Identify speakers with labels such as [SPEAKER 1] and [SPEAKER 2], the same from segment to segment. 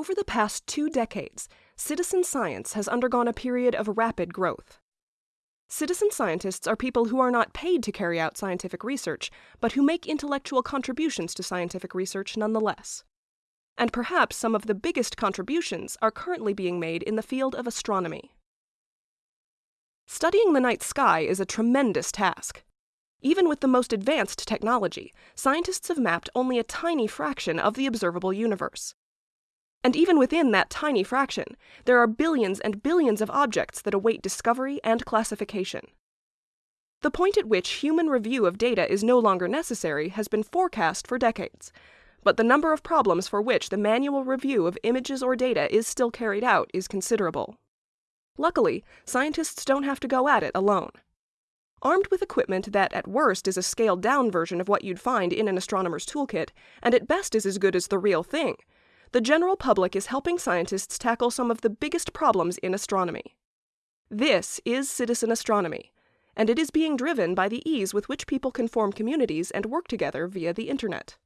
[SPEAKER 1] Over the past two decades, citizen science has undergone a period of rapid growth. Citizen scientists are people who are not paid to carry out scientific research, but who make intellectual contributions to scientific research nonetheless. And perhaps some of the biggest contributions are currently being made in the field of astronomy. Studying the night sky is a tremendous task. Even with the most advanced technology, scientists have mapped only a tiny fraction of the observable universe. And even within that tiny fraction, there are billions and billions of objects that await discovery and classification. The point at which human review of data is no longer necessary has been forecast for decades, but the number of problems for which the manual review of images or data is still carried out is considerable. Luckily, scientists don't have to go at it alone. Armed with equipment that at worst is a scaled down version of what you'd find in an astronomer's toolkit, and at best is as good as the real thing, the general public is helping scientists tackle some of the biggest problems in astronomy. This is citizen astronomy, and it is being driven by the ease with which people can form communities and work together via the internet.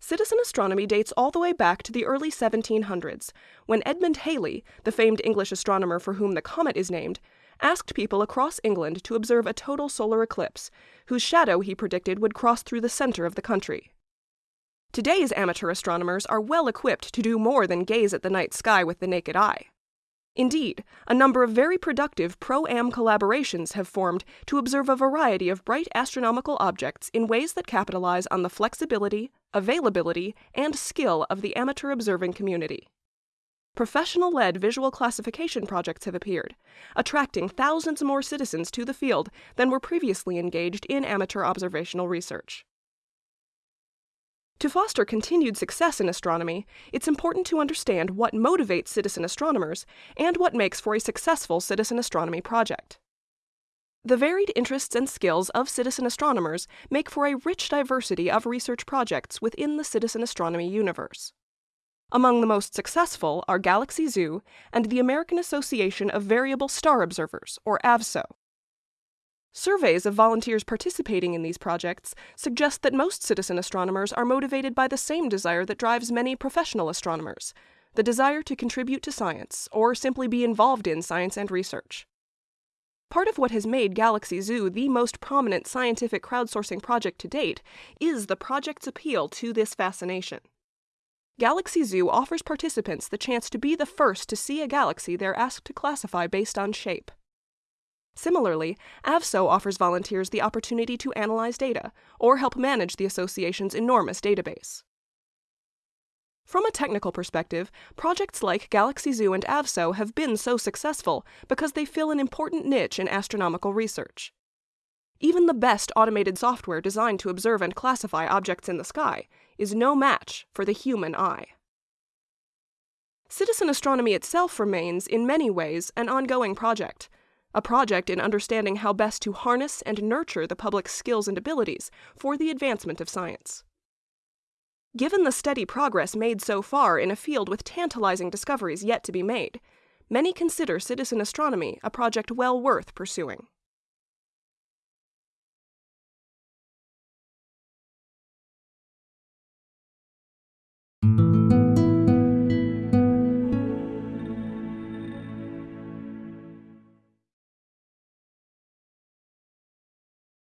[SPEAKER 1] Citizen astronomy dates all the way back to the early 1700s, when Edmund Halley, the famed English astronomer for whom the comet is named, asked people across England to observe a total solar eclipse, whose shadow he predicted would cross through the center of the country. Today's amateur astronomers are well equipped to do more than gaze at the night sky with the naked eye. Indeed, a number of very productive pro-am collaborations have formed to observe a variety of bright astronomical objects in ways that capitalize on the flexibility, availability, and skill of the amateur observing community. Professional-led visual classification projects have appeared, attracting thousands more citizens to the field than were previously engaged in amateur observational research. To foster continued success in astronomy, it's important to understand what motivates citizen astronomers and what makes for a successful citizen astronomy project. The varied interests and skills of citizen astronomers make for a rich diversity of research projects within the citizen astronomy universe. Among the most successful are Galaxy Zoo and the American Association of Variable Star Observers, or AAVSO. Surveys of volunteers participating in these projects suggest that most citizen astronomers are motivated by the same desire that drives many professional astronomers the desire to contribute to science or simply be involved in science and research. Part of what has made Galaxy Zoo the most prominent scientific crowdsourcing project to date is the project's appeal to this fascination. Galaxy Zoo offers participants the chance to be the first to see a galaxy they're asked to classify based on shape. Similarly, AAVSO offers volunteers the opportunity to analyze data or help manage the association's enormous database. From a technical perspective, projects like Galaxy Zoo and AAVSO have been so successful because they fill an important niche in astronomical research. Even the best automated software designed to observe and classify objects in the sky is no match for the human eye. Citizen astronomy itself remains, in many ways, an ongoing project, a project in understanding how best to harness and nurture the public's skills and abilities for the advancement of science. Given the steady progress made so far in a field with tantalizing discoveries yet to be made, many consider citizen astronomy a project well worth pursuing.